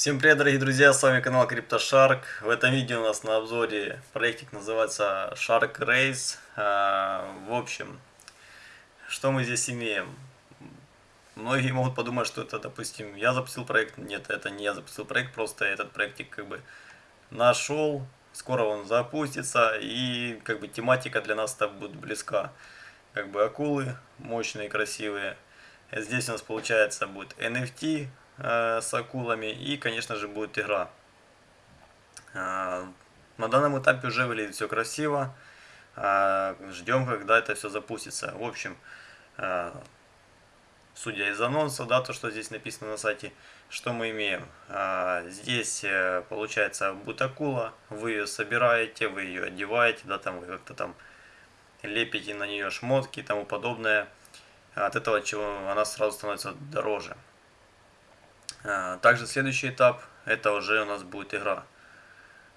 Всем привет, дорогие друзья, с вами канал CryptoShark. В этом видео у нас на обзоре проектик называется Shark Race. А, в общем, что мы здесь имеем? Многие могут подумать, что это, допустим, я запустил проект. Нет, это не я запустил проект, просто этот проектик как бы нашел. Скоро он запустится и как бы тематика для нас так будет близка. Как бы акулы мощные, красивые. Здесь у нас получается будет NFT, Э, с акулами и, конечно же, будет игра. Э, на данном этапе уже выглядит все красиво. Э, ждем, когда это все запустится. В общем, судя из анонса, да, то, что здесь написано на сайте, что мы имеем? Здесь, получается, будет акула, вы ее собираете, вы ее одеваете, да, там вы как-то там лепите на нее шмотки и тому подобное. От этого чего она сразу становится дороже. А, также следующий этап, это уже у нас будет игра.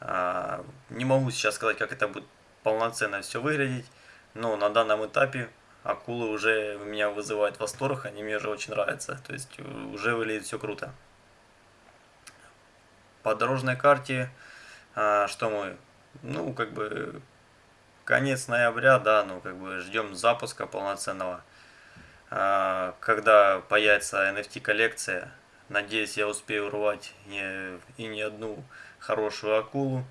А, не могу сейчас сказать, как это будет полноценно все выглядеть, но на данном этапе акулы уже меня вызывают восторг, они мне уже очень нравятся, то есть уже выглядит все круто. По дорожной карте, а, что мы, ну как бы конец ноября, да, ну как бы ждем запуска полноценного, когда появится NFT коллекция, Надеюсь, я успею урвать и, и не одну хорошую акулу.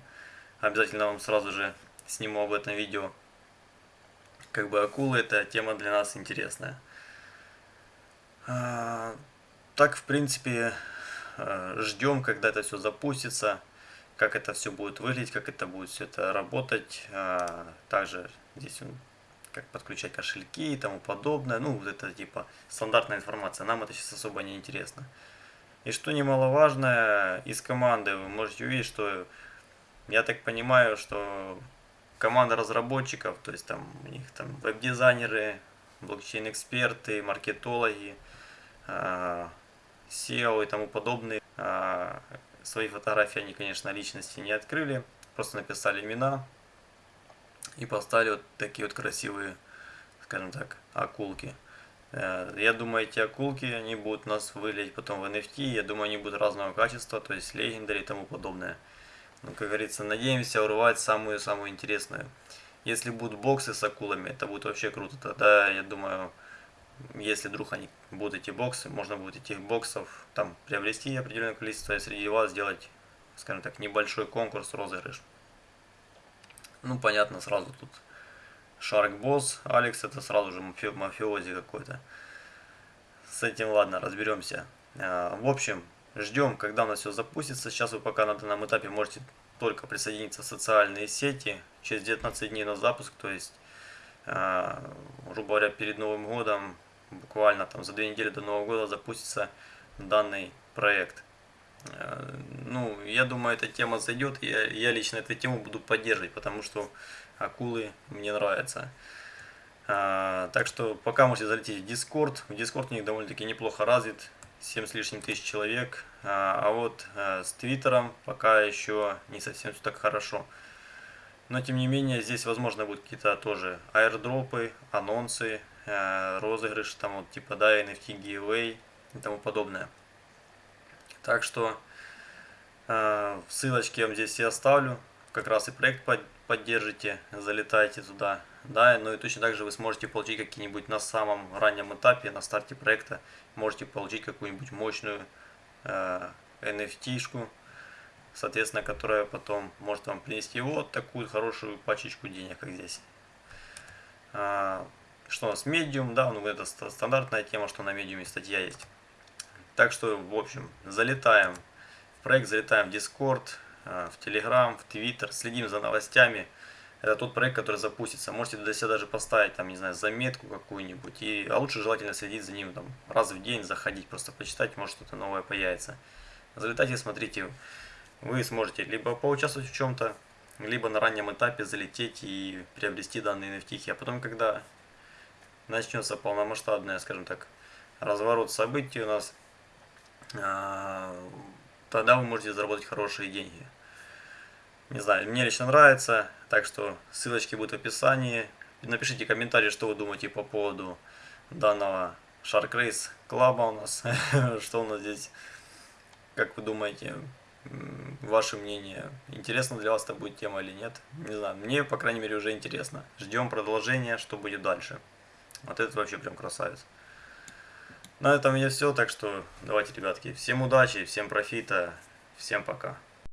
Обязательно вам сразу же сниму об этом видео. Как бы акулы это тема для нас интересная. А, так, в принципе, а, ждем, когда это все запустится, как это все будет выглядеть, как это будет все это работать. А, также здесь как подключать кошельки и тому подобное. Ну, вот это типа стандартная информация. Нам это сейчас особо не интересно. И что немаловажно, из команды вы можете увидеть, что я так понимаю, что команда разработчиков, то есть там у них там веб-дизайнеры, блокчейн-эксперты, маркетологи, SEO а, и тому подобные. А, свои фотографии они, конечно, личности не открыли, просто написали имена и поставили вот такие вот красивые, скажем так, акулки. Э, я думаю, эти акулки, они будут нас выглядеть потом в NFT. Я думаю, они будут разного качества, то есть легендари и тому подобное. Ну, как говорится, надеемся урвать самую-самую интересную. Если будут боксы с акулами, это будет вообще круто. Тогда, я думаю, если вдруг они будут эти боксы, можно будет этих боксов там приобрести определенное количество и среди вас сделать, скажем так, небольшой конкурс, розыгрыш. Ну, понятно, сразу тут Шарк Босс, Алекс это сразу же мафи мафиози какой-то. С этим ладно, разберемся. А, в общем, ждем, когда у нас все запустится. Сейчас вы пока на данном этапе можете только присоединиться в социальные сети. Через 19 дней на запуск, то есть, а, грубо говоря, перед Новым годом, буквально там за две недели до Нового года запустится данный проект. А, ну, я думаю, эта тема зайдет, я, я лично эту тему буду поддерживать, потому что акулы мне нравятся. А, так что пока можете залететь в Discord. В Discord у них довольно-таки неплохо развит. 7 с лишним тысяч человек. А, а вот а, с Твиттером пока еще не совсем все так хорошо. Но тем не менее здесь возможно будут какие-то тоже аирдропы, анонсы, а, розыгрыш, там вот типа да, NFT giveaway и тому подобное. Так что а, ссылочки я вам здесь все оставлю. Как раз и проект поддержите, залетайте туда. Да, ну и точно так же вы сможете получить какие-нибудь на самом раннем этапе, на старте проекта, можете получить какую-нибудь мощную э, NFT-шку, соответственно, которая потом может вам принести вот такую хорошую пачечку денег, как здесь. А, что у нас? Medium, да, ну это стандартная тема, что на Medium статья есть. Так что, в общем, залетаем в проект, залетаем в Discord, в Telegram, в Twitter, следим за новостями. Это тот проект, который запустится. Можете для себя даже поставить, там, не знаю, заметку какую-нибудь. И, а лучше желательно следить за ним там, раз в день, заходить, просто почитать, может что-то новое появится. Залетайте, смотрите. Вы сможете либо поучаствовать в чем-то, либо на раннем этапе залететь и приобрести данные NFT. А потом, когда начнется полномасштабная, скажем так, разворот событий у нас, а, тогда вы можете заработать хорошие деньги. Не знаю, мне лично нравится, так что ссылочки будут в описании. Напишите комментарии, что вы думаете по поводу данного Shark Race клаба у нас, что у нас здесь, как вы думаете, ваше мнение, интересно для вас это будет тема или нет, не знаю, мне, по крайней мере, уже интересно. Ждем продолжения, что будет дальше. Вот это вообще прям красавец. На этом меня все, так что давайте, ребятки, всем удачи, всем профита, всем пока.